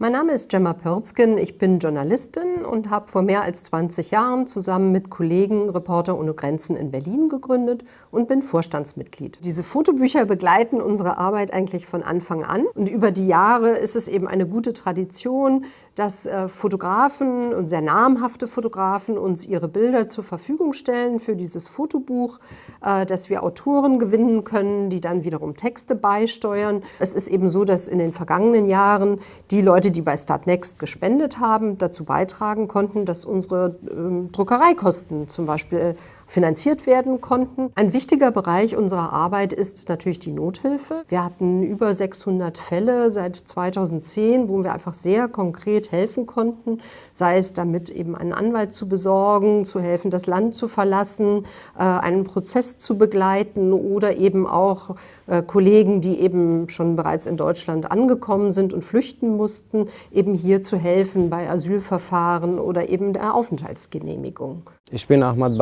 Mein Name ist Gemma Pörzgen, ich bin Journalistin und habe vor mehr als 20 Jahren zusammen mit Kollegen Reporter ohne Grenzen in Berlin gegründet und bin Vorstandsmitglied. Diese Fotobücher begleiten unsere Arbeit eigentlich von Anfang an und über die Jahre ist es eben eine gute Tradition, dass äh, Fotografen und sehr namhafte Fotografen uns ihre Bilder zur Verfügung stellen für dieses Fotobuch, äh, dass wir Autoren gewinnen können, die dann wiederum Texte beisteuern. Es ist eben so, dass in den vergangenen Jahren die Leute, die bei Startnext gespendet haben, dazu beitragen konnten, dass unsere ähm, Druckereikosten zum Beispiel finanziert werden konnten. Ein wichtiger Bereich unserer Arbeit ist natürlich die Nothilfe. Wir hatten über 600 Fälle seit 2010, wo wir einfach sehr konkret helfen konnten, sei es damit eben einen Anwalt zu besorgen, zu helfen, das Land zu verlassen, äh, einen Prozess zu begleiten oder eben auch äh, Kollegen, die eben schon bereits in Deutschland angekommen sind und flüchten mussten, eben hier zu helfen bei Asylverfahren oder eben der Aufenthaltsgenehmigung. Ich bin Ahmad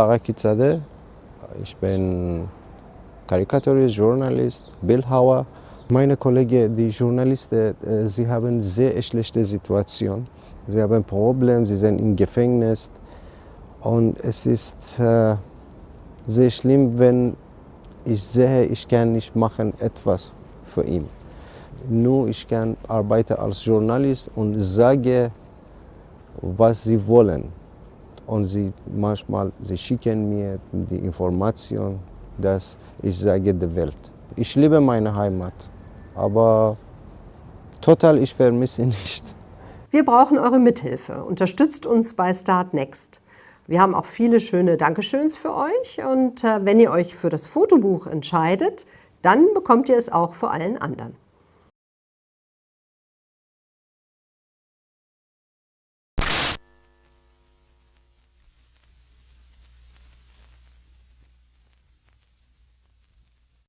Barakizadeh, ich bin Karikaturist, Journalist, Bildhauer. Meine Kollegen, die Journalisten, äh, sie haben sehr schlechte Situation. Sie haben Probleme, sie sind im Gefängnis und es ist äh, sehr schlimm, wenn ich sehe, ich kann nicht machen etwas für ihn. Nur ich kann arbeiten als Journalist und sage, was sie wollen. Und sie manchmal sie schicken mir die Information, dass ich sage der Welt. Ich liebe meine Heimat, aber total ich vermisse nicht. Wir brauchen eure Mithilfe. Unterstützt uns bei Start Next. Wir haben auch viele schöne Dankeschöns für euch und äh, wenn ihr euch für das Fotobuch entscheidet, dann bekommt ihr es auch vor allen anderen.